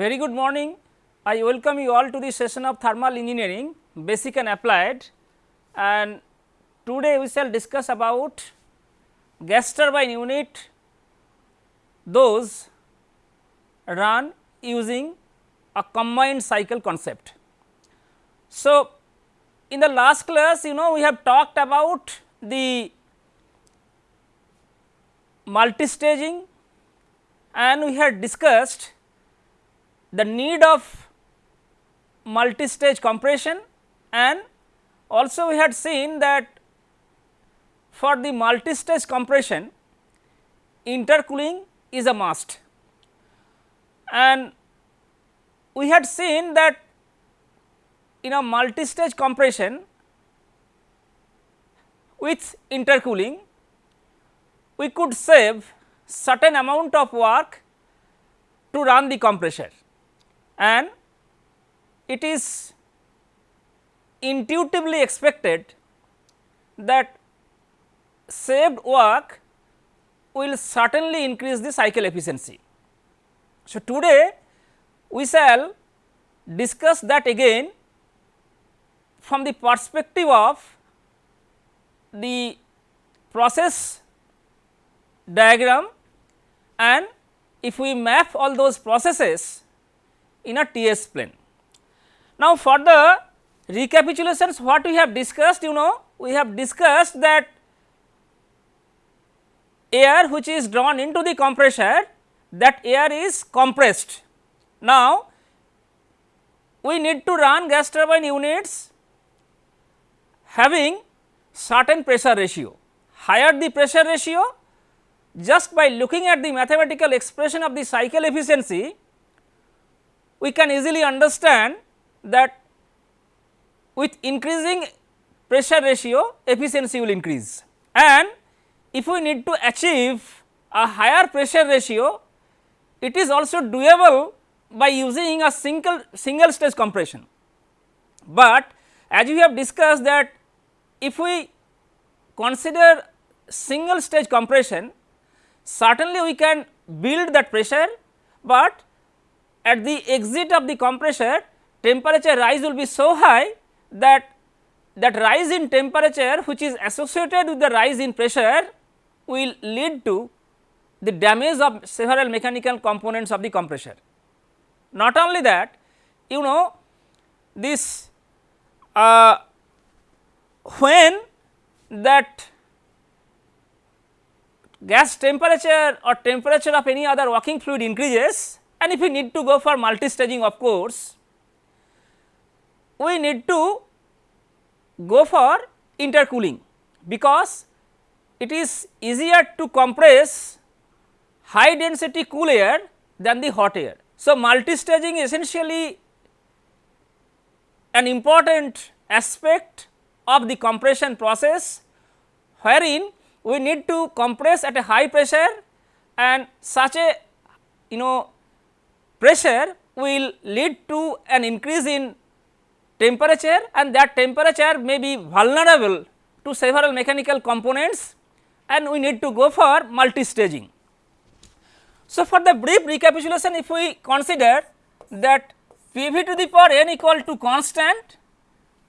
Very good morning. I welcome you all to the session of thermal engineering basic and applied and today we shall discuss about gas turbine unit those run using a combined cycle concept. So, in the last class you know we have talked about the multi-staging and we had discussed the need of multi-stage compression and also we had seen that for the multi-stage compression intercooling is a must. And we had seen that in a multi-stage compression with intercooling we could save certain amount of work to run the compressor and it is intuitively expected that saved work will certainly increase the cycle efficiency. So, today we shall discuss that again from the perspective of the process diagram and if we map all those processes in a TS plane. Now, for the recapitulations what we have discussed you know we have discussed that air which is drawn into the compressor that air is compressed. Now, we need to run gas turbine units having certain pressure ratio. Higher the pressure ratio just by looking at the mathematical expression of the cycle efficiency we can easily understand that with increasing pressure ratio efficiency will increase and if we need to achieve a higher pressure ratio it is also doable by using a single single stage compression. But as we have discussed that if we consider single stage compression certainly we can build that pressure, but at the exit of the compressor temperature rise will be so high that that rise in temperature which is associated with the rise in pressure will lead to the damage of several mechanical components of the compressor. Not only that you know this uh, when that gas temperature or temperature of any other working fluid increases and if we need to go for multi-staging of course, we need to go for intercooling because it is easier to compress high density cool air than the hot air. So, multi-staging essentially an important aspect of the compression process wherein we need to compress at a high pressure and such a you know pressure will lead to an increase in temperature and that temperature may be vulnerable to several mechanical components and we need to go for multi-staging. So, for the brief recapitulation if we consider that P v to the power n equal to constant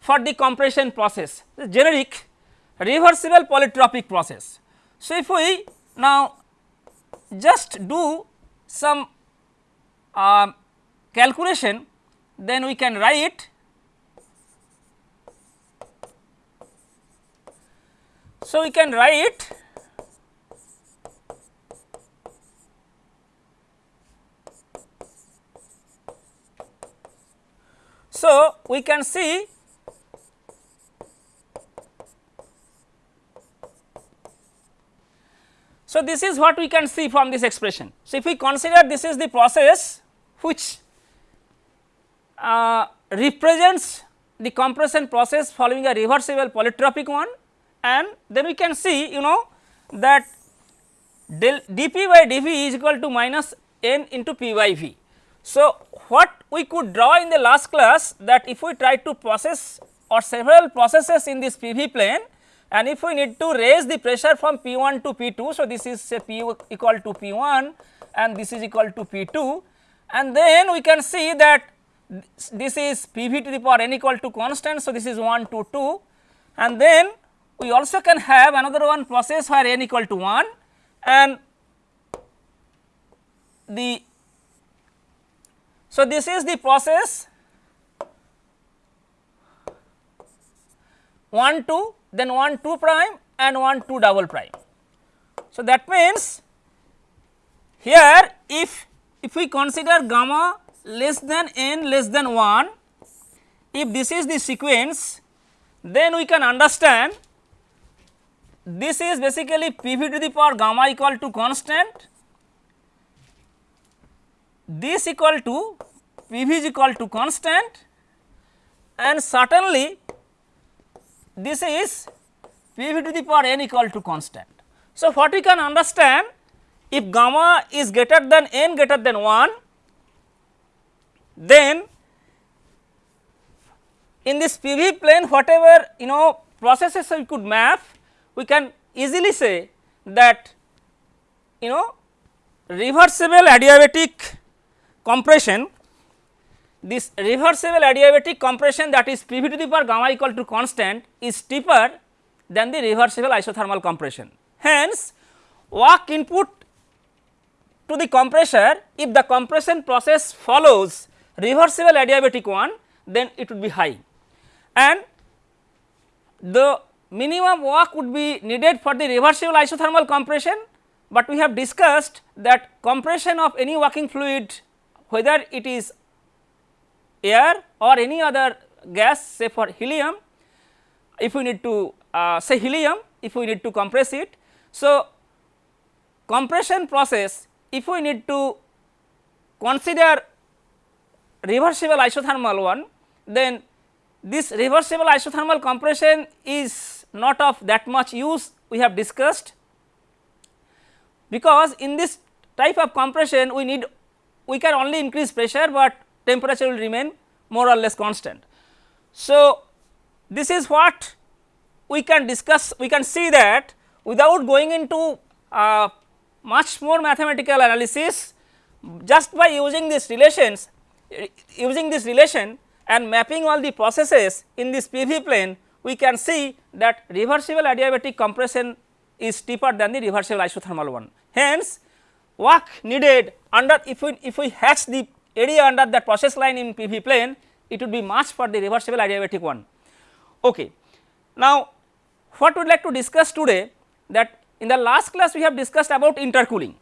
for the compression process the generic reversible polytropic process. So, if we now just do some uh, calculation then we can write so we can write so we can see So, this is what we can see from this expression. So, if we consider this is the process which uh, represents the compression process following a reversible polytropic one and then we can see you know that del dP by dV is equal to minus n into P by V. So, what we could draw in the last class that if we try to process or several processes in this PV plane and if we need to raise the pressure from P1 to P2. So, this is say P equal to P1 and this is equal to P2 and then we can see that this is P v to the power n equal to constant. So, this is 1 to 2 and then we also can have another one process where n equal to 1 and the so this is the process 1 2 then 1 2 prime and 1 2 double prime. So, that means here if if we consider gamma less than n less than 1 if this is the sequence then we can understand this is basically p v to the power gamma equal to constant this equal to p v is equal to constant and certainly this is p v to the power n equal to constant. So, what we can understand if gamma is greater than n greater than 1 then in this PV plane whatever you know processes we could map we can easily say that you know reversible adiabatic compression this reversible adiabatic compression that is PV to the power gamma equal to constant is steeper than the reversible isothermal compression. Hence, work input to the compressor if the compression process follows reversible adiabatic one then it would be high and the minimum work would be needed for the reversible isothermal compression, but we have discussed that compression of any working fluid whether it is air or any other gas say for helium if we need to uh, say helium if we need to compress it. So, compression process if we need to consider reversible isothermal one then this reversible isothermal compression is not of that much use we have discussed because in this type of compression we need we can only increase pressure, but temperature will remain more or less constant. So, this is what we can discuss we can see that without going into uh, much more mathematical analysis just by using these relations using this relation and mapping all the processes in this PV plane we can see that reversible adiabatic compression is steeper than the reversible isothermal one. Hence, work needed under if we if we hatch the area under that process line in PV plane it would be much for the reversible adiabatic one. Okay. Now, what we would like to discuss today that in the last class we have discussed about intercooling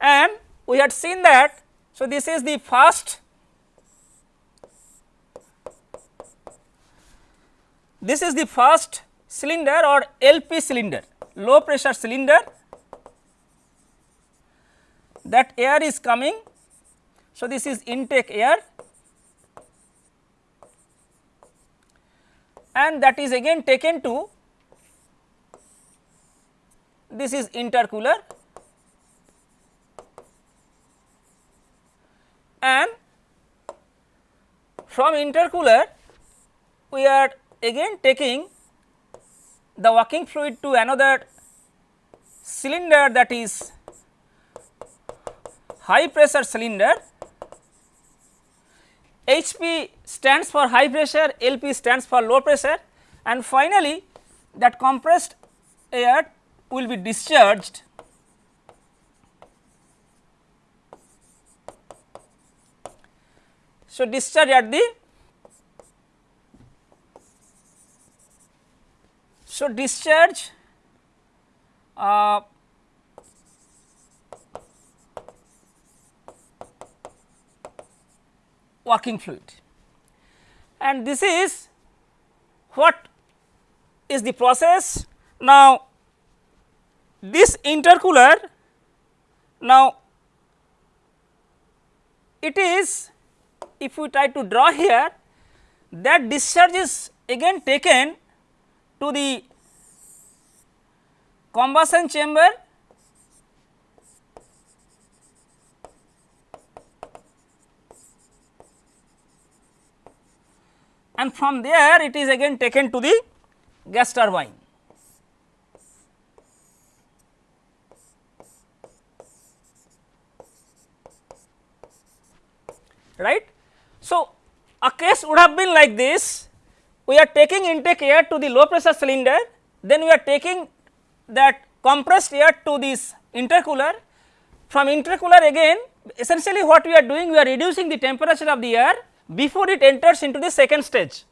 and we had seen that. So, this is the first this is the first cylinder or LP cylinder low pressure cylinder that air is coming. So, this is intake air and that is again taken to this is intercooler and from intercooler we are again taking the working fluid to another cylinder that is high pressure cylinder. HP stands for high pressure, LP stands for low pressure and finally that compressed air will be discharged So, discharge at the so discharge uh, working fluid and this is what is the process. Now, this intercooler now it is if we try to draw here that discharge is again taken to the combustion chamber and from there it is again taken to the gas turbine. right. So, a case would have been like this. We are taking intake air to the low pressure cylinder. Then we are taking that compressed air to this intercooler. From intercooler again essentially what we are doing we are reducing the temperature of the air before it enters into the second stage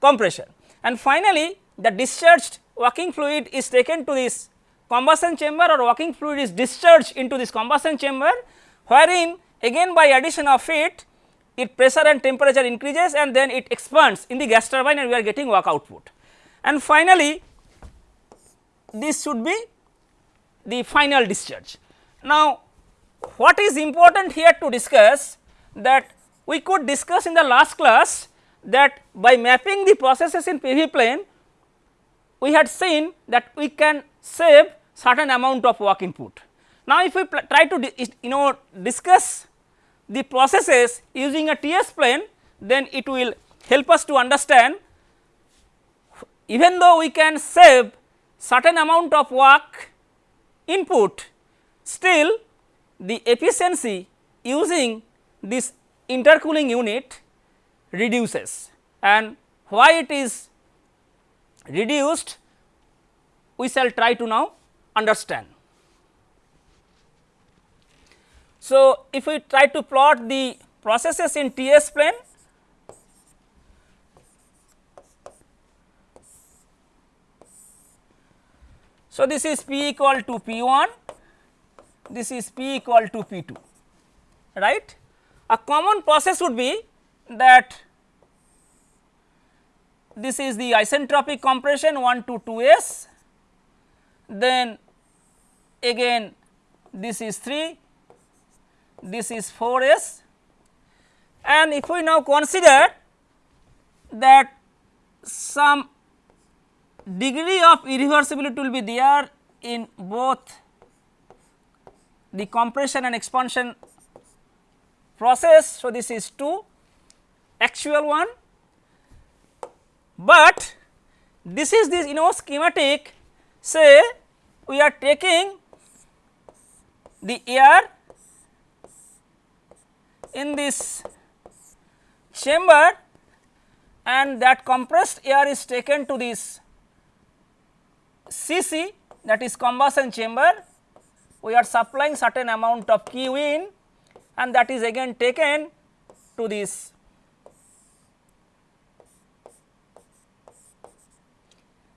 compression and finally the discharged working fluid is taken to this combustion chamber or working fluid is discharged into this combustion chamber wherein again by addition of it it pressure and temperature increases and then it expands in the gas turbine and we are getting work output. And finally, this should be the final discharge. Now, what is important here to discuss that we could discuss in the last class that by mapping the processes in PV plane we had seen that we can save certain amount of work input. Now, if we try to you know discuss the processes using a TS plane then it will help us to understand even though we can save certain amount of work input still the efficiency using this intercooling unit reduces and why it is reduced we shall try to now understand. So, if we try to plot the processes in TS plane, so this is P equal to P 1, this is P equal to P 2, right. A common process would be that this is the isentropic compression 1 to 2 s, then again this is 3 this is 4 s and if we now consider that some degree of irreversibility will be there in both the compression and expansion process. So, this is 2 actual one, but this is this you know schematic say we are taking the air in this chamber and that compressed air is taken to this CC that is combustion chamber we are supplying certain amount of Q in and that is again taken to this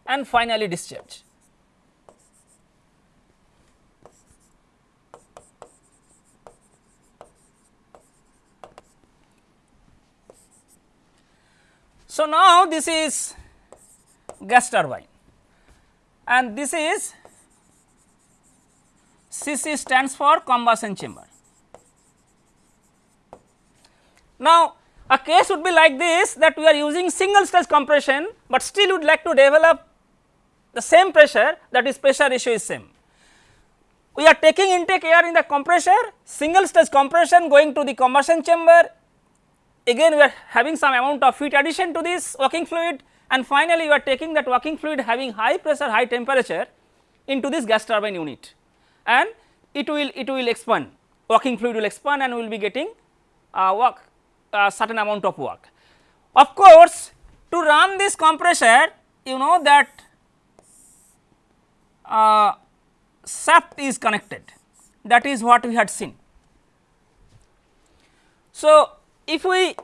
and finally discharge. So, now this is gas turbine and this is CC stands for combustion chamber. Now, a case would be like this that we are using single stage compression, but still would like to develop the same pressure that is pressure ratio is same. We are taking intake air in the compressor, single stage compression going to the combustion chamber again we are having some amount of heat addition to this working fluid and finally you are taking that working fluid having high pressure high temperature into this gas turbine unit and it will it will expand working fluid will expand and we will be getting uh, work uh, certain amount of work. Of course, to run this compressor you know that uh, shaft is connected that is what we had seen. So, if we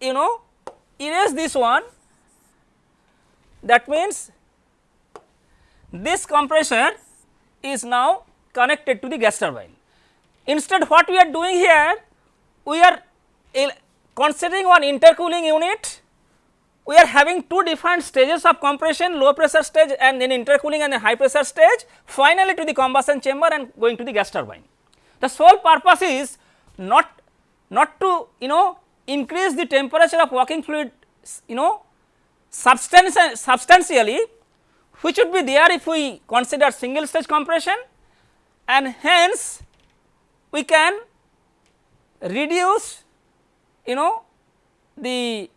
you know erase this one that means this compressor is now connected to the gas turbine. Instead what we are doing here we are considering one intercooling unit we are having two different stages of compression low pressure stage and then intercooling and a high pressure stage finally to the combustion chamber and going to the gas turbine. The sole purpose is not not to you know increase the temperature of working fluid you know substantially which would be there if we consider single stage compression. And hence we can reduce you know the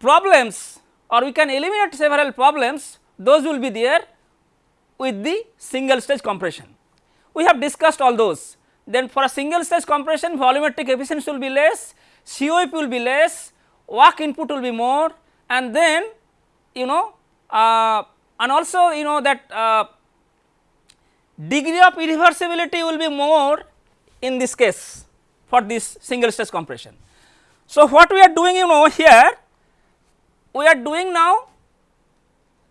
problems or we can eliminate several problems. Those will be there with the single stage compression. We have discussed all those then for a single stage compression volumetric efficiency will be less, COP will be less, work input will be more and then you know uh, and also you know that uh, degree of irreversibility will be more in this case for this single stage compression. So, what we are doing you know here we are doing now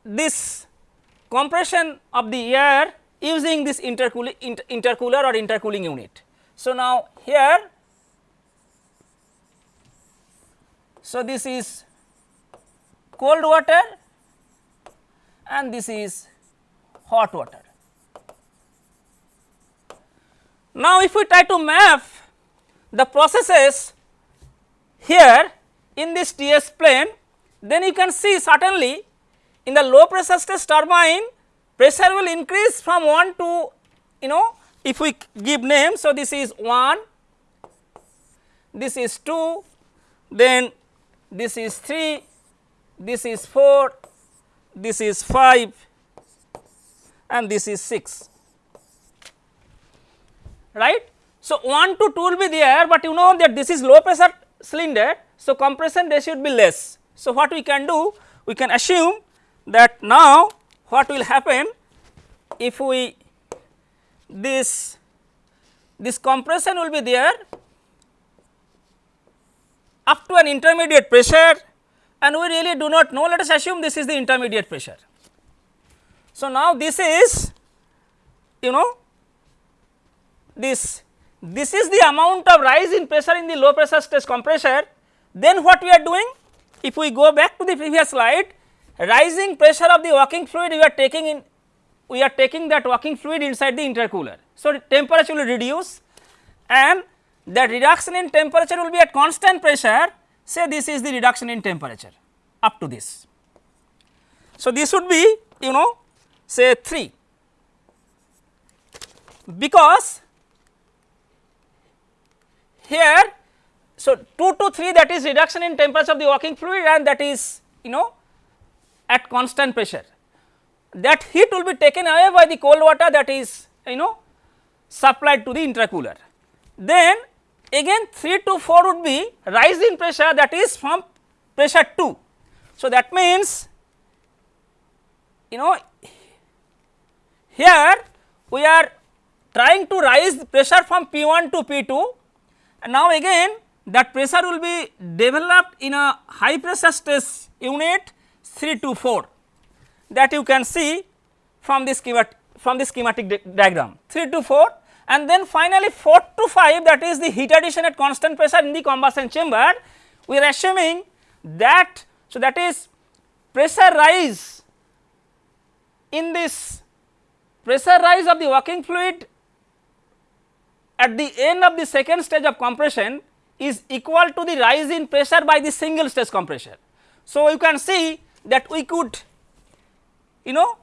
this compression of the air using this intercooling inter intercooler or intercooling unit. So, now here so this is cold water and this is hot water. Now, if we try to map the processes here in this TS plane, then you can see certainly in the low pressure stress turbine pressure will increase from 1 to you know if we give name. So, this is 1, this is 2, then this is 3, this is 4, this is 5 and this is 6 right. So, 1 to 2 will be there, but you know that this is low pressure cylinder. So, compression ratio should be less. So, what we can do? We can assume that now what will happen if we this this compression will be there up to an intermediate pressure and we really do not know. Let us assume this is the intermediate pressure. So, now this is you know this this is the amount of rise in pressure in the low pressure stress compressor. Then what we are doing? If we go back to the previous slide rising pressure of the working fluid we are taking in we are taking that working fluid inside the intercooler. So, temperature will reduce and that reduction in temperature will be at constant pressure say this is the reduction in temperature up to this. So, this would be you know say 3 because here so 2 to 3 that is reduction in temperature of the working fluid and that is you know at constant pressure that heat will be taken away by the cold water that is you know supplied to the intercooler. Then again 3 to 4 would be rise in pressure that is from pressure 2. So, that means you know here we are trying to rise pressure from P1 to P2 and now again that pressure will be developed in a high pressure stress unit 3 to 4 that you can see from this schematic from the schematic di diagram. 3 to 4 and then finally 4 to 5 that is the heat addition at constant pressure in the combustion chamber. We are assuming that so that is pressure rise in this pressure rise of the working fluid at the end of the second stage of compression is equal to the rise in pressure by the single stage compressor. So, you can see that we could you know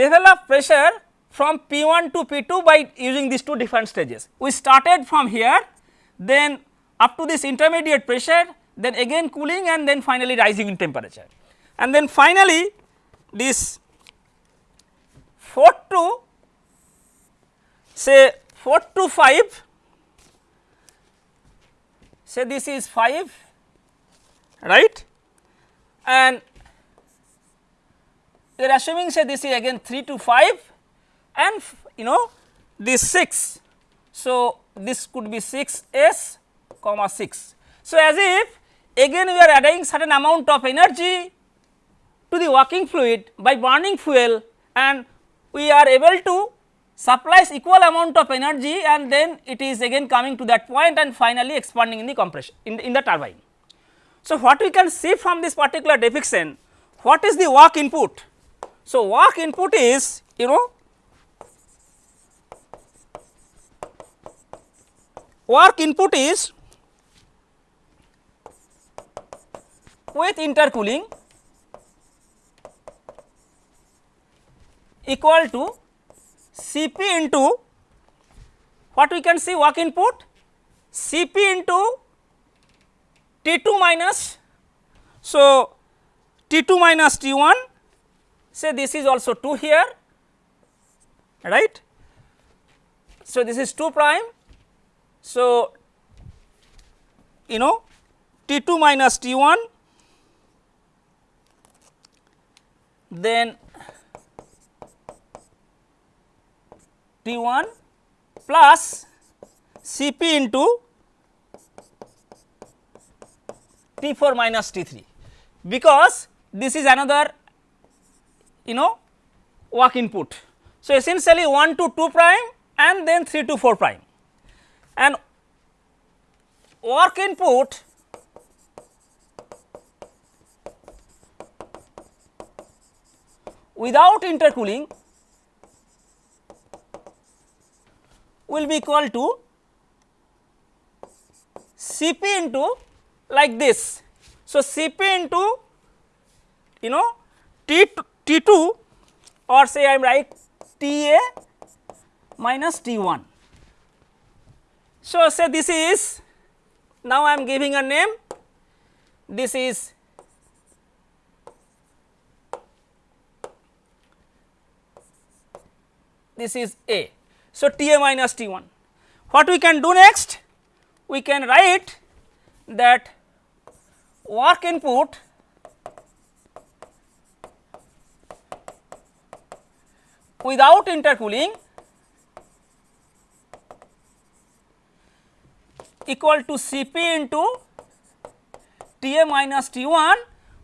develop pressure from P1 to P2 by using these two different stages. We started from here then up to this intermediate pressure then again cooling and then finally rising in temperature. And then finally this 4 to say 4 to 5 say this is 5 right and we are assuming say this is again 3 to 5 and you know this 6. So, this could be 6 s comma 6. So, as if again we are adding certain amount of energy to the working fluid by burning fuel and we are able to supplies equal amount of energy and then it is again coming to that point and finally expanding in the compression in the, in the turbine. So, what we can see from this particular depiction what is the work input? So, work input is you know work input is with intercooling equal to Cp into what we can see work input Cp into T2 minus. So, T2 minus T1 say this is also 2 here right. So, this is 2 prime So, you know T 2 minus T 1 then T 1 plus C p into T 4 minus T 3 because this is another you know walk input. So, essentially 1 to 2 prime and then 3 to 4 prime and work input without intercooling will be equal to Cp into like this. So, Cp into you know T T 2 or say I am right T a minus T 1. So, say this is now I am giving a name this is this is A. So, T a minus T 1. What we can do next? We can write that work input without intercooling equal to C p into T a minus T 1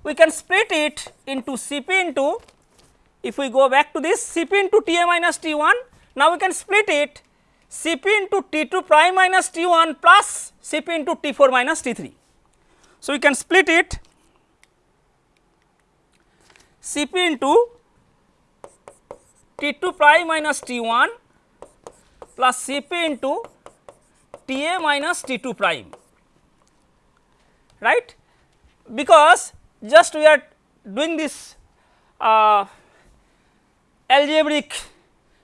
we can split it into C p into if we go back to this C p into T a minus T 1 now we can split it C p into T 2 prime minus T 1 plus C p into T 4 minus T 3. So, we can split it C p into T 2 prime minus T 1 plus C p into T a minus T 2 prime. Right? Because just we are doing this uh, algebraic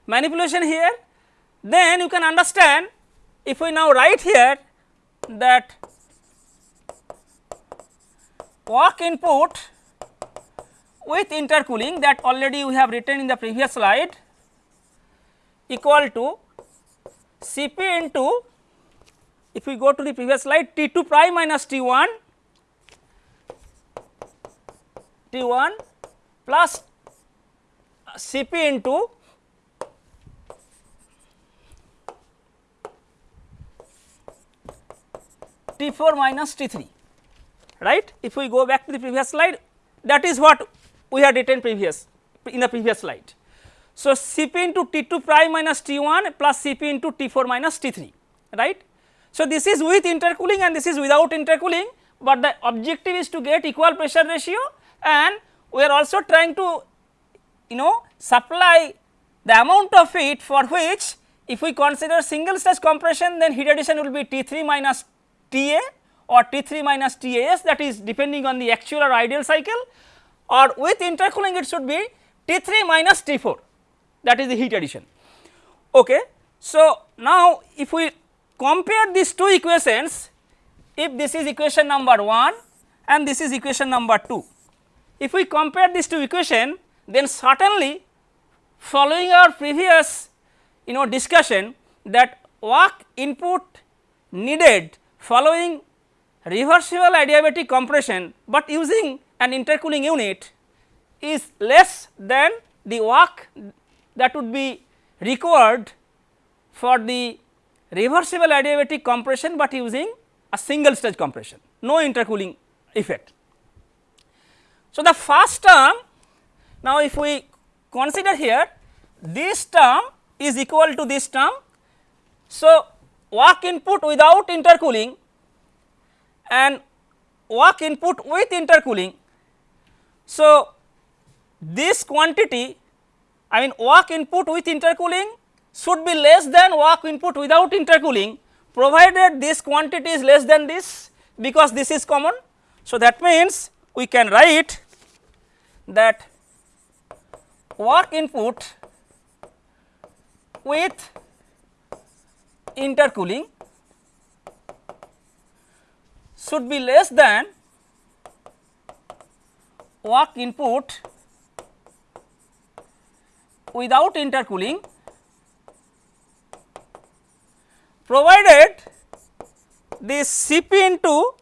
manipulation here then you can understand if we now write here that work input with intercooling that already we have written in the previous slide equal to C p into if we go to the previous slide T 2 prime minus T 1 T 1 plus C p into T 4 minus T 3 right. If we go back to the previous slide that is what we had written previous in the previous slide. So, C p into T 2 prime minus T 1 plus C p into T 4 minus T 3 right. So, this is with intercooling and this is without intercooling, but the objective is to get equal pressure ratio and we are also trying to you know supply the amount of heat for which if we consider single stage compression then heat addition will be T 3 minus T a or T 3 minus T a s that is depending on the actual or ideal cycle or with intercooling it should be T 3 minus T 4 that is the heat addition. Okay. So, now if we compare these two equations if this is equation number 1 and this is equation number 2. If we compare these two equation then certainly following our previous you know discussion that work input needed following reversible adiabatic compression, but using an intercooling unit is less than the work that would be required for the reversible adiabatic compression, but using a single stage compression no intercooling effect. So, the first term now if we consider here this term is equal to this term. So, work input without intercooling and work input with intercooling. So, this quantity I mean work input with intercooling should be less than work input without intercooling provided this quantity is less than this because this is common. So, that means we can write that work input with intercooling should be less than work input without intercooling provided this Cp into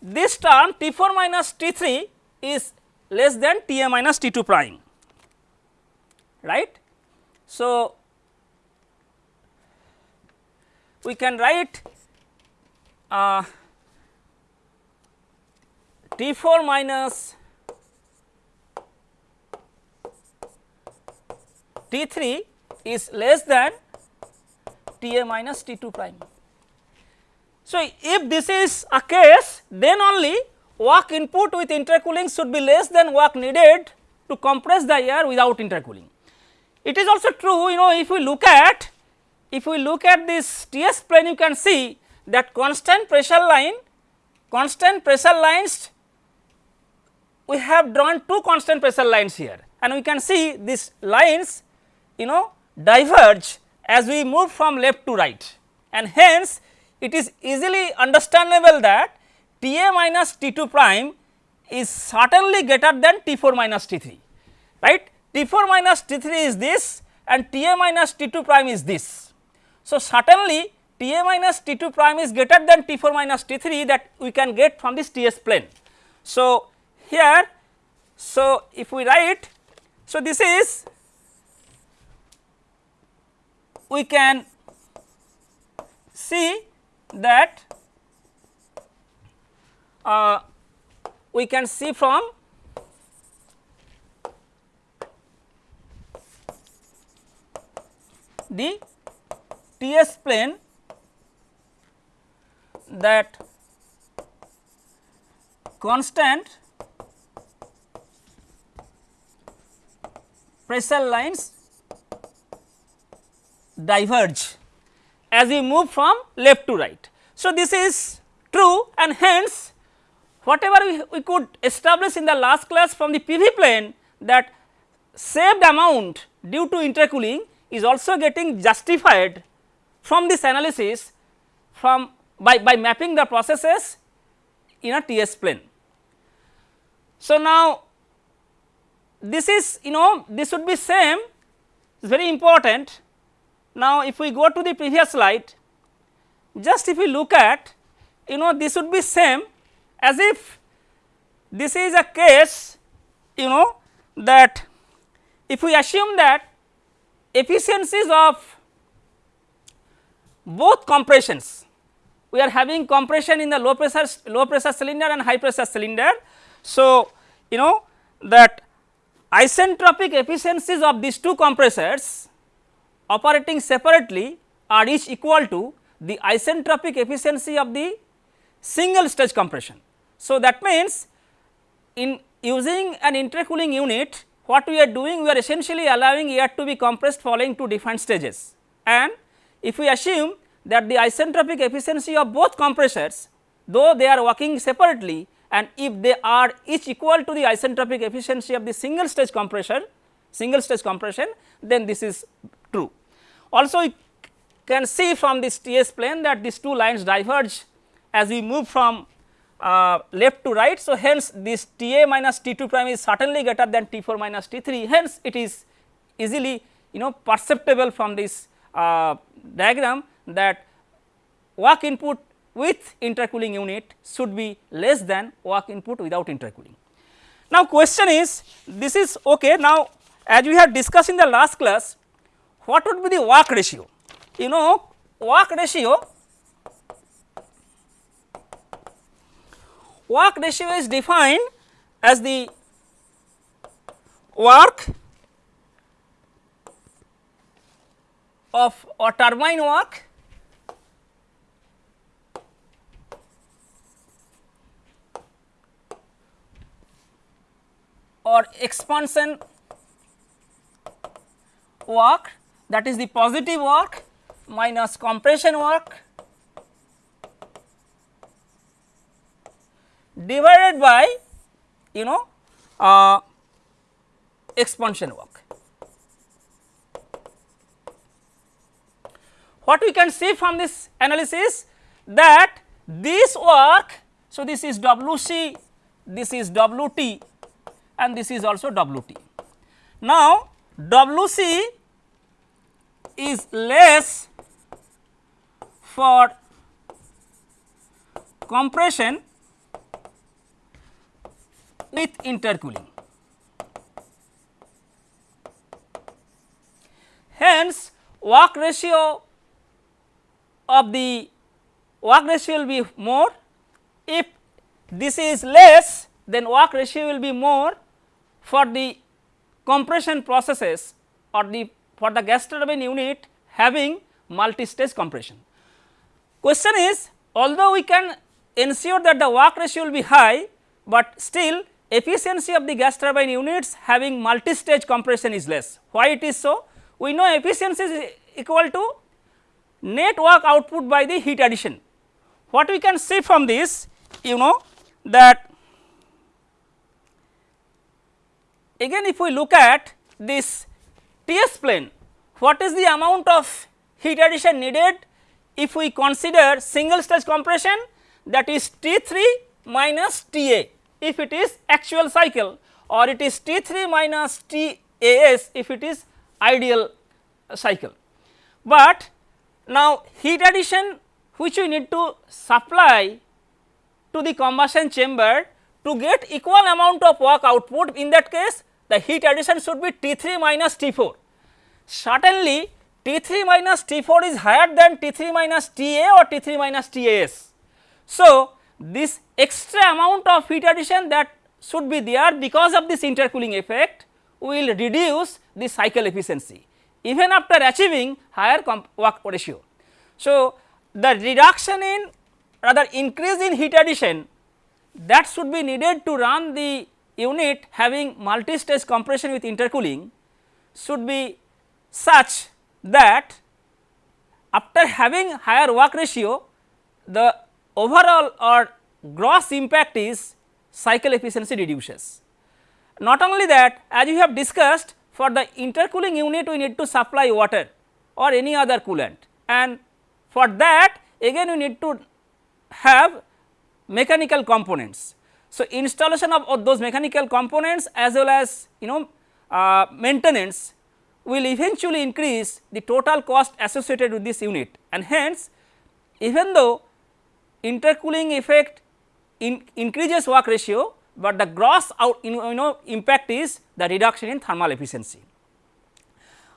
this term T 4 minus T 3 is less than T a minus T 2 prime right. So, we can write uh, T 4 minus T 3 is less than T a minus T 2 prime. So, if this is a case then only work input with intercooling should be less than work needed to compress the air without intercooling. It is also true you know if we look at if we look at this TS plane you can see that constant pressure line constant pressure lines we have drawn two constant pressure lines here and we can see these lines you know diverge as we move from left to right and hence it is easily understandable that T a minus T 2 prime is certainly greater than T 4 minus T 3 right. T 4 minus T 3 is this and T a minus T 2 prime is this. So, certainly T a minus T 2 prime is greater than T 4 minus T 3 that we can get from this T s plane. So, here. So if we write so this is we can see that uh, we can see from the T s plane that constant pressure lines diverge as we move from left to right. So, this is true and hence whatever we, we could establish in the last class from the PV plane that saved amount due to intercooling is also getting justified from this analysis from by, by mapping the processes in a TS plane. So, now this is you know this would be same is very important. Now, if we go to the previous slide just if we look at you know this would be same as if this is a case you know that if we assume that efficiencies of both compressions we are having compression in the low pressure low pressure cylinder and high pressure cylinder. So, you know that isentropic efficiencies of these two compressors operating separately are each equal to the isentropic efficiency of the single stage compression. So, that means in using an intercooling unit what we are doing we are essentially allowing air to be compressed following two different stages and if we assume that the isentropic efficiency of both compressors though they are working separately and if they are each equal to the isentropic efficiency of the single stage compressor single stage compression then this is true. Also you can see from this TS plane that these two lines diverge as we move from uh, left to right. So, hence this T a minus T 2 prime is certainly greater than T 4 minus T 3 hence it is easily you know perceptible from this uh, diagram that work input with intercooling unit should be less than work input without intercooling. Now, question is this is ok now as we have discussed in the last class what would be the work ratio you know work ratio work ratio is defined as the work of a turbine work or expansion work that is the positive work minus compression work divided by you know uh, expansion work. What we can see from this analysis that this work, so this is W c, this is W t and this is also W t. Now, W c is less for compression with intercooling. Hence, work ratio of the work ratio will be more if this is less then work ratio will be more for the compression processes or the for the gas turbine unit having multi-stage compression. Question is although we can ensure that the work ratio will be high, but still efficiency of the gas turbine units having multi-stage compression is less. Why it is so? We know efficiency is equal to net work output by the heat addition. What we can see from this you know that again if we look at this TS plane what is the amount of heat addition needed if we consider single stage compression that is T 3 minus T A if it is actual cycle or it is T 3 minus T A S if it is ideal cycle. But now heat addition which we need to supply to the combustion chamber to get equal amount of work output in that case the heat addition should be T 3 minus T 4. Certainly T 3 minus T 4 is higher than T 3 minus T A or T 3 minus T A S. So, this extra amount of heat addition that should be there because of this intercooling effect will reduce the cycle efficiency even after achieving higher work ratio. So, the reduction in rather increase in heat addition that should be needed to run the unit having multi-stage compression with intercooling should be such that after having higher work ratio the overall or gross impact is cycle efficiency reduces. Not only that as we have discussed for the intercooling unit we need to supply water or any other coolant and for that again we need to have mechanical components. So, installation of, those mechanical components as well as you know uh, maintenance will eventually increase the total cost associated with this unit and hence even though intercooling effect in increases work ratio, but the gross out you know impact is the reduction in thermal efficiency.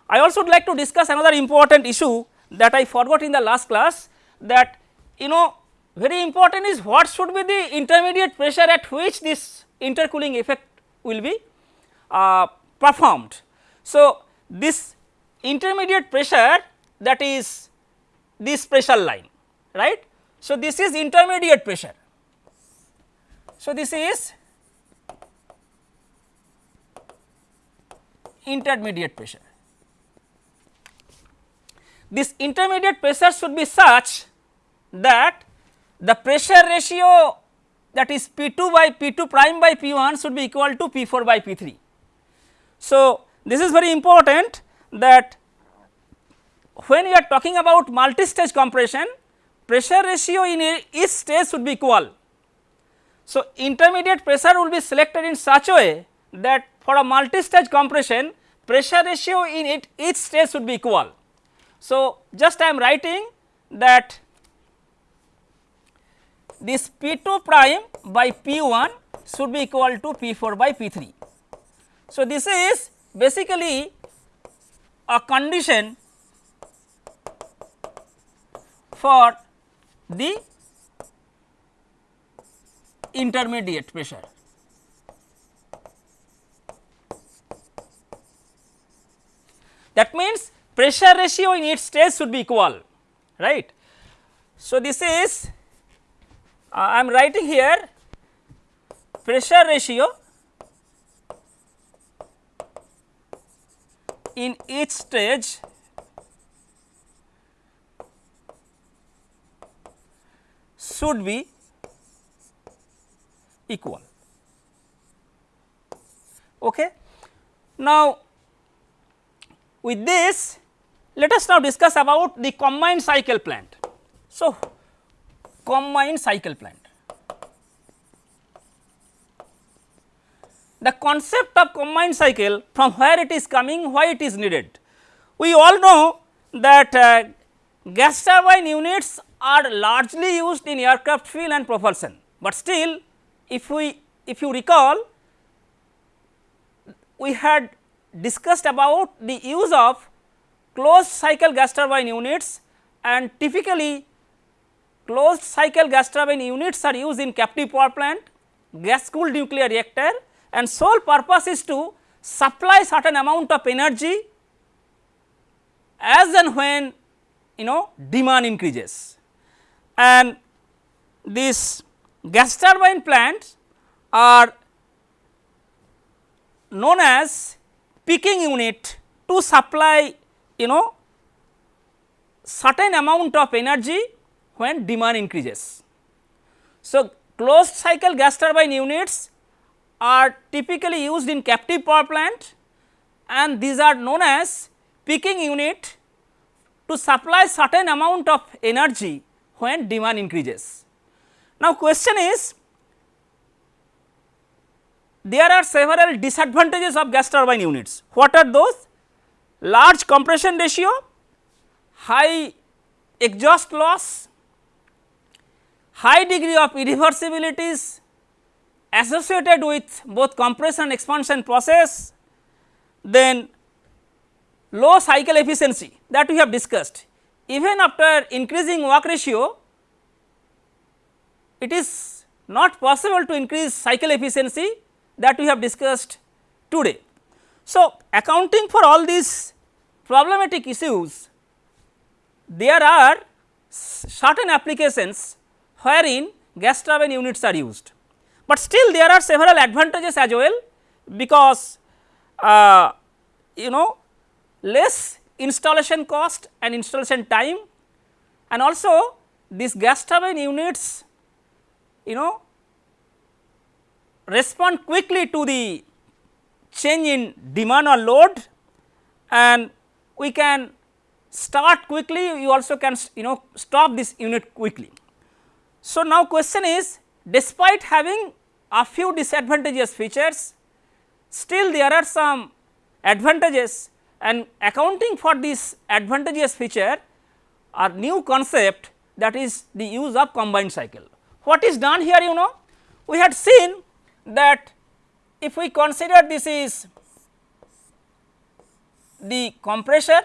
I also would like to discuss another important issue that I forgot in the last class that you know very important is what should be the intermediate pressure at which this intercooling effect will be uh, performed. So, this intermediate pressure that is this pressure line right. So, this is intermediate pressure. So, this is intermediate pressure. This intermediate pressure should be such that the pressure ratio that is P 2 by P 2 prime by P 1 should be equal to P 4 by P 3. So, this is very important that when we are talking about multi-stage compression, pressure ratio in each stage should be equal. So, intermediate pressure will be selected in such a way that for a multi-stage compression pressure ratio in it each stage should be equal. So, just I am writing that this P 2 prime by P 1 should be equal to P 4 by P 3. So, this is basically a condition for the intermediate pressure. That means, pressure ratio in each stage should be equal right. So, this is Uh, I am writing here pressure ratio in each stage should be equal. Okay. Now, with this let us now discuss about the combined cycle plant. So, combined cycle plant. The concept of combined cycle from where it is coming, why it is needed. We all know that uh, gas turbine units are largely used in aircraft fuel and propulsion, but still if we if you recall we had discussed about the use of closed cycle gas turbine units and typically closed cycle gas turbine units are used in captive power plant, gas cooled nuclear reactor and sole purpose is to supply certain amount of energy as and when you know demand increases. And these gas turbine plants are known as peaking unit to supply you know certain amount of energy when demand increases. So, closed cycle gas turbine units are typically used in captive power plant and these are known as peaking unit to supply certain amount of energy when demand increases. Now, question is there are several disadvantages of gas turbine units. What are those? Large compression ratio, high exhaust loss, high degree of irreversibilities associated with both compression and expansion process, then low cycle efficiency that we have discussed. Even after increasing work ratio, it is not possible to increase cycle efficiency that we have discussed today. So, accounting for all these problematic issues, there are certain applications wherein gas turbine units are used, but still there are several advantages as well because uh, you know less installation cost and installation time and also these gas turbine units you know respond quickly to the change in demand or load and we can start quickly you also can you know stop this unit quickly. So, now question is despite having a few disadvantageous features still there are some advantages and accounting for this advantageous feature are new concept that is the use of combined cycle. What is done here you know we had seen that if we consider this is the compressor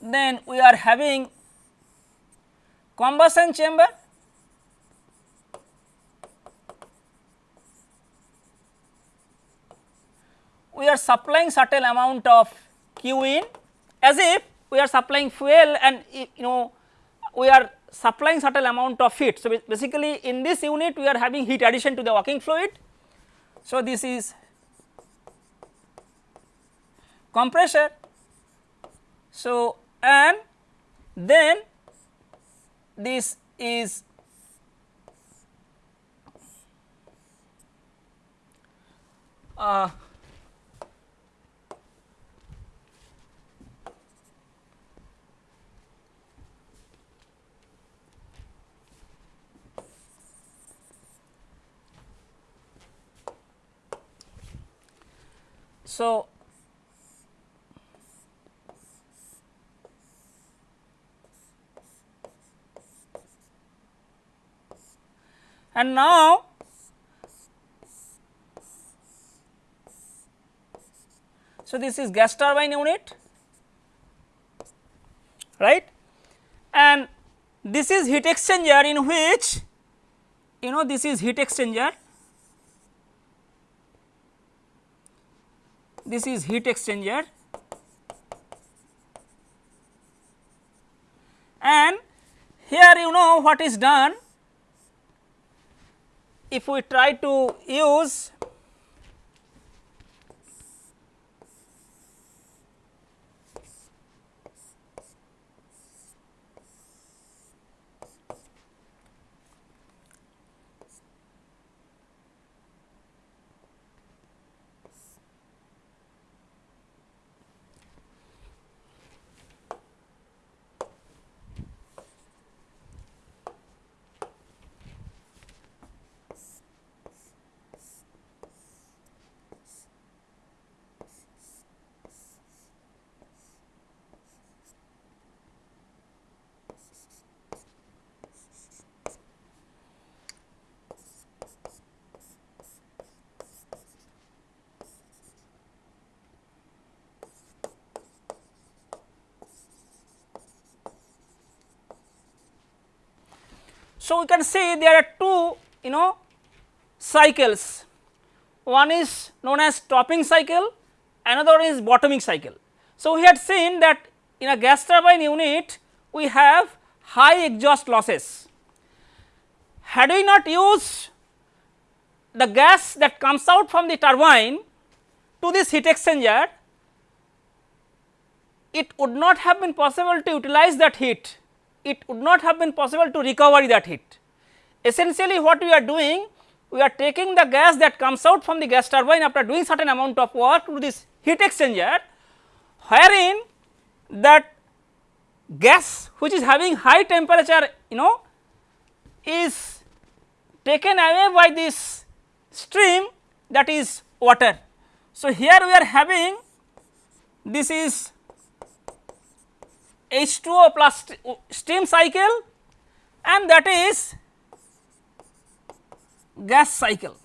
then we are having combustion chamber we are supplying certain amount of Q in as if we are supplying fuel and you know we are supplying certain amount of heat. So, basically in this unit we are having heat addition to the working fluid. So, this is compressor. So, and then this is uh, So, and now so this is gas turbine unit right? And this is heat exchanger in which you know this is heat exchanger. This is heat exchanger. And here you know what is done if we try to use So, we can see there are two you know cycles one is known as topping cycle another is bottoming cycle. So, we had seen that in a gas turbine unit we have high exhaust losses. Had we not used the gas that comes out from the turbine to this heat exchanger, it would not have been possible to utilize that heat, it would not have been possible to recover that heat. Essentially what we are doing, we are taking the gas that comes out from the gas turbine after doing certain amount of work to this heat exchanger, wherein that gas which is having high temperature you know is taken away by this stream that is water. So, here we are having this is H2O plus uh, steam cycle and that is gas cycle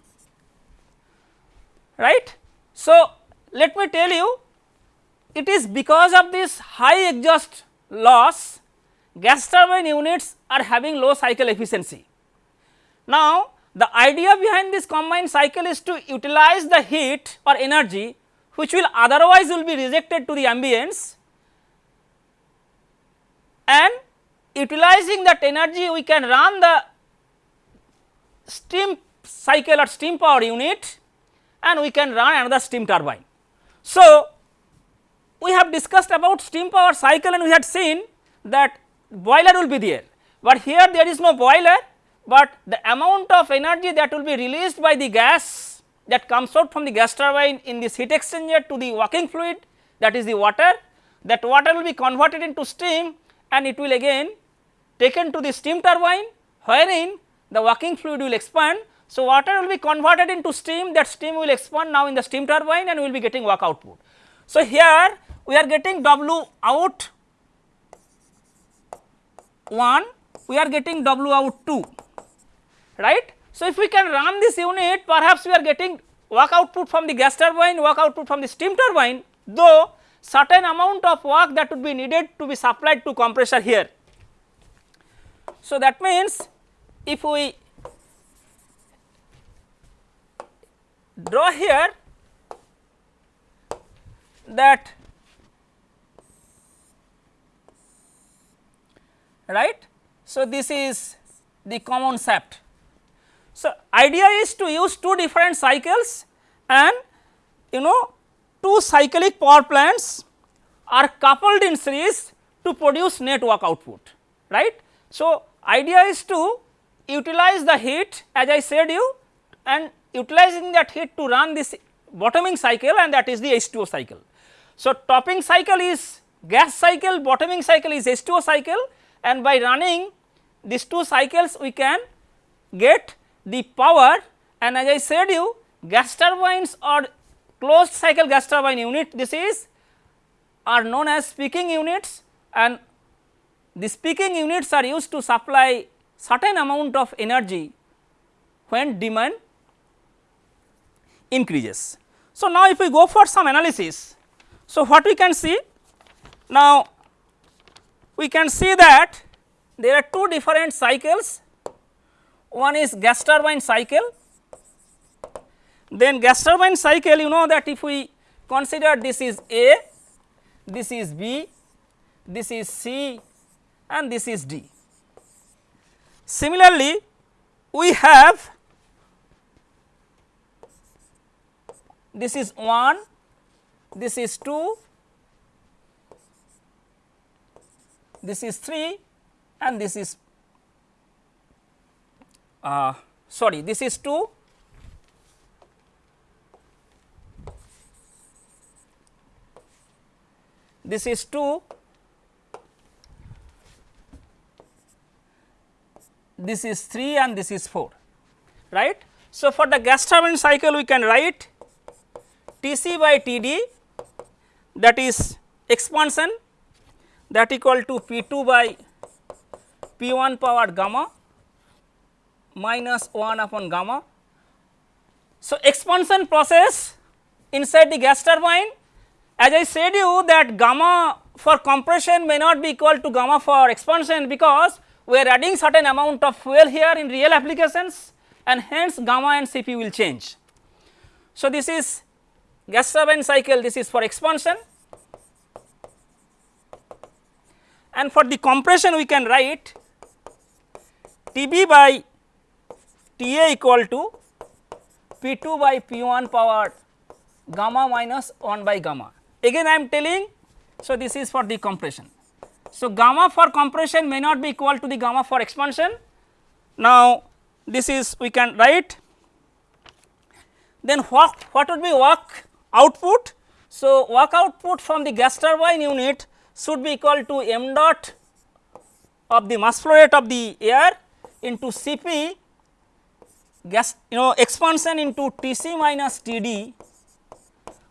right. So, let me tell you it is because of this high exhaust loss gas turbine units are having low cycle efficiency. Now, the idea behind this combined cycle is to utilize the heat or energy which will otherwise will be rejected to the ambience and utilizing that energy we can run the steam cycle or steam power unit and we can run another steam turbine. So, we have discussed about steam power cycle and we had seen that boiler will be there, but here there is no boiler, but the amount of energy that will be released by the gas that comes out from the gas turbine in this heat exchanger to the working fluid that is the water, that water will be converted into steam and it will again taken to the steam turbine wherein the working fluid will expand. So, water will be converted into steam that steam will expand now in the steam turbine and we will be getting work output. So, here we are getting W out 1 we are getting W out 2 right. So, if we can run this unit perhaps we are getting work output from the gas turbine work output from the steam turbine though certain amount of work that would be needed to be supplied to compressor here. So, that means if we draw here that right. So, this is the common shaft. So, idea is to use two different cycles and you know two cyclic power plants are coupled in series to produce net work output right. So, idea is to utilize the heat as I said you and utilizing that heat to run this bottoming cycle and that is the H2O cycle. So, topping cycle is gas cycle, bottoming cycle is H2O cycle and by running these two cycles we can get the power and as I said you gas turbines or closed cycle gas turbine unit. This is are known as peaking units and these peaking units are used to supply certain amount of energy when demand increases. So, now if we go for some analysis, so what we can see? Now we can see that there are two different cycles. One is gas turbine cycle then gas turbine cycle you know that if we consider this is A, this is B, this is C and this is D. Similarly, we have this is 1, this is 2, this is 3 and this is uh, sorry this is 2 this is 2 this is 3 and this is 4 right. So, for the gas turbine cycle we can write T c by T d that is expansion that equal to P 2 by P 1 power gamma minus 1 upon gamma. So, expansion process inside the gas turbine as I said you that gamma for compression may not be equal to gamma for expansion because we are adding certain amount of fuel here in real applications and hence gamma and Cp will change. So, this is gas turbine cycle this is for expansion and for the compression we can write Tb by Ta equal to P2 by P1 power gamma minus 1 by gamma. Again I am telling, so this is for the compression. So, gamma for compression may not be equal to the gamma for expansion. Now, this is we can write then what, what would be work output? So, work output from the gas turbine unit should be equal to m dot of the mass flow rate of the air into Cp gas you know expansion into Tc minus Td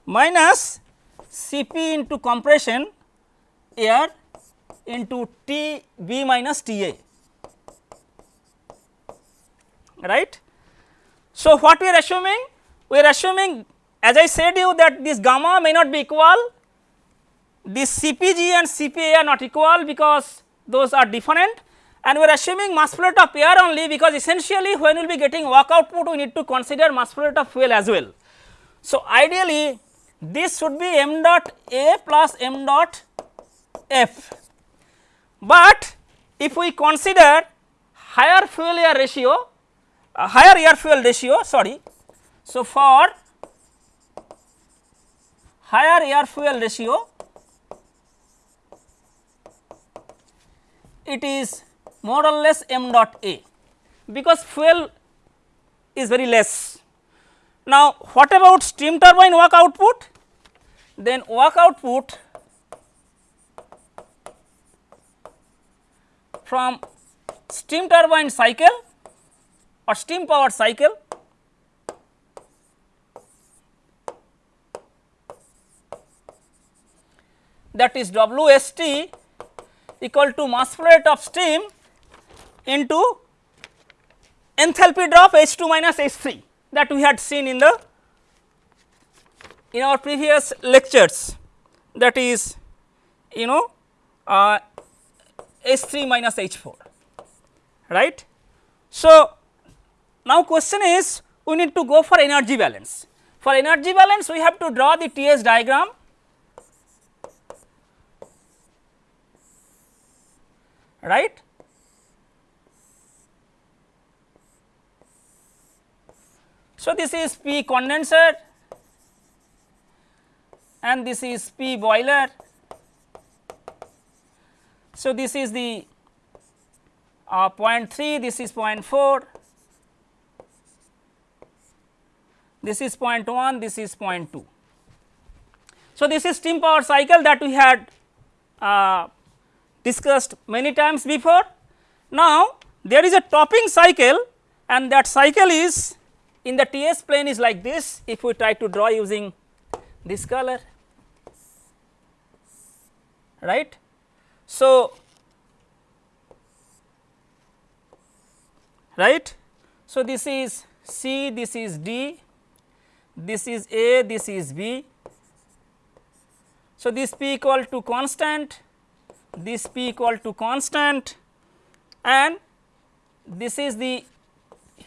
minus Cp into compression air into Tb minus Ta right. So, what we are assuming? We are assuming as I said you that this gamma may not be equal, this Cpg and Cpa are not equal because those are different and we are assuming mass flow rate of air only because essentially when we will be getting work output we need to consider mass flow rate of fuel as well. So, ideally this should be m dot A plus m dot F, but if we consider higher fuel air ratio uh, higher air fuel ratio sorry. So, for higher air fuel ratio it is more or less m dot A because fuel is very less. Now, what about steam turbine work output? Then work output from steam turbine cycle or steam power cycle that is WST equal to mass flow rate of steam into enthalpy drop H2 minus H3 that we had seen in the in our previous lectures that is you know uh, H3 minus H4 right. So, now question is we need to go for energy balance. For energy balance we have to draw the TS diagram right. So, this is P condenser and this is P boiler. So, this is the uh, 0.3, this is 0.4, this is 0.1, this is 0.2. So, this is steam power cycle that we had uh, discussed many times before. Now, there is a topping cycle and that cycle is in the TS plane is like this if we try to draw using this color right. So, right. So, this is C, this is D, this is A, this is B. So, this P equal to constant, this P equal to constant and this is the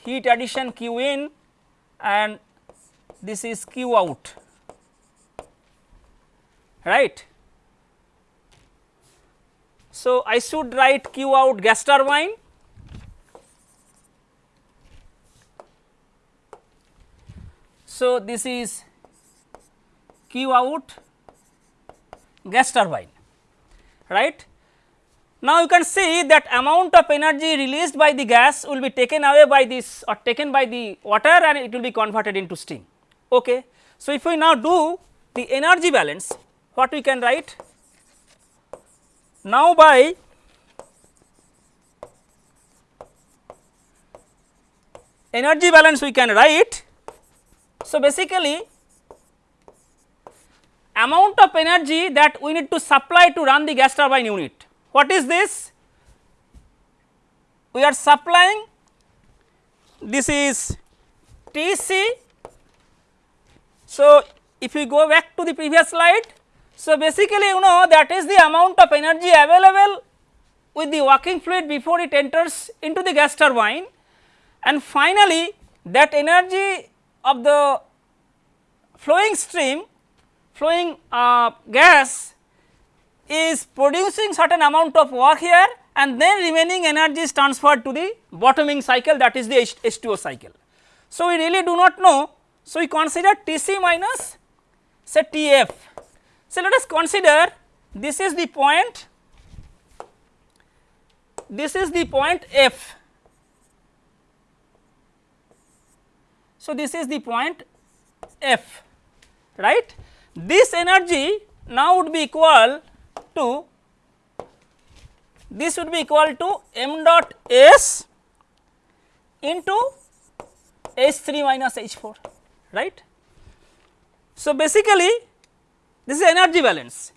heat addition Q in and this is Q out right. So, I should write Q out gas turbine So, this is Q out gas turbine right. Now, you can see that amount of energy released by the gas will be taken away by this or taken by the water and it will be converted into steam. Okay. So, if we now do the energy balance, what we can write? Now, by energy balance we can write. So, basically amount of energy that we need to supply to run the gas turbine unit. What is this? We are supplying this is Tc. So, if we go back to the previous slide, so basically you know that is the amount of energy available with the working fluid before it enters into the gas turbine and finally, that energy of the flowing stream flowing uh, gas is producing certain amount of work here and then remaining energy is transferred to the bottoming cycle that is the H, H2O cycle. So, we really do not know. So, we consider T c minus say T f. So, let us consider this is the point, this is the point f. So, this is the point f right. This energy now would be equal to this would be equal to m dot s into H 3 minus H 4 right. So, basically this is energy balance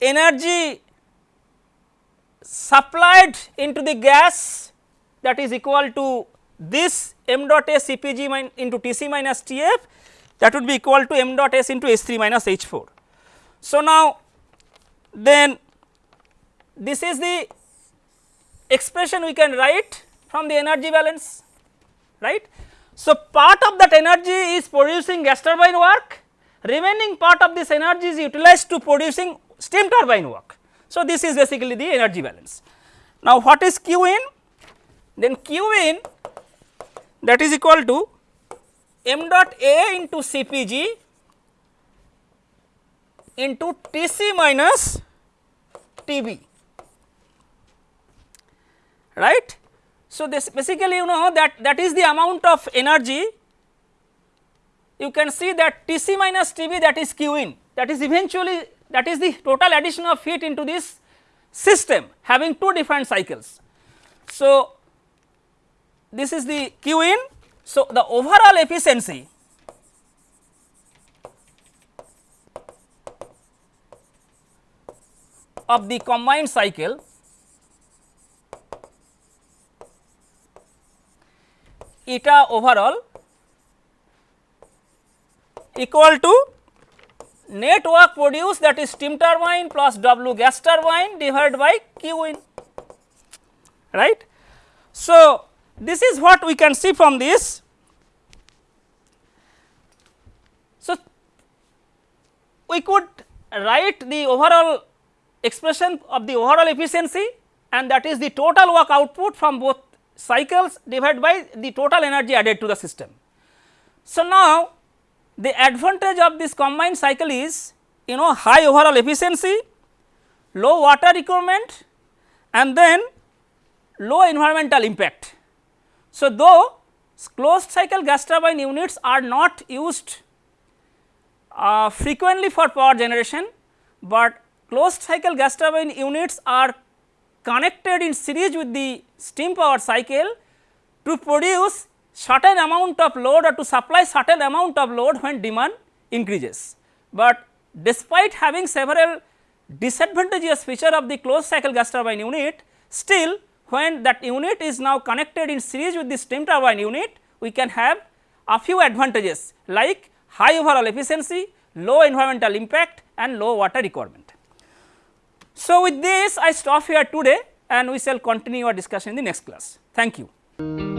energy supplied into the gas that is equal to this m dot s C P g min into T c minus T f that would be equal to m dot s into H 3 minus H 4. So, now then this is the expression we can write from the energy balance right. So, part of that energy is producing gas turbine work remaining part of this energy is utilized to producing steam turbine work. So, this is basically the energy balance. Now, what is Q in? Then Q in that is equal to m dot A into C P g into T c minus T b right. So, this basically you know that that is the amount of energy you can see that T c minus T b that is Q in that is eventually that is the total addition of heat into this system having two different cycles. So, this is the Q in. So, the overall efficiency of the combined cycle eta overall equal to net work produced that is steam turbine plus W gas turbine divided by Q in right. So, this is what we can see from this. So, we could write the overall expression of the overall efficiency and that is the total work output from both cycles divided by the total energy added to the system. So, now the advantage of this combined cycle is you know high overall efficiency, low water requirement and then low environmental impact. So, though closed cycle gas turbine units are not used uh, frequently for power generation, but closed cycle gas turbine units are connected in series with the steam power cycle to produce certain amount of load or to supply certain amount of load when demand increases. But despite having several disadvantageous feature of the closed cycle gas turbine unit, still when that unit is now connected in series with the steam turbine unit, we can have a few advantages like high overall efficiency, low environmental impact and low water requirement. So, with this I stop here today and we shall continue our discussion in the next class. Thank you.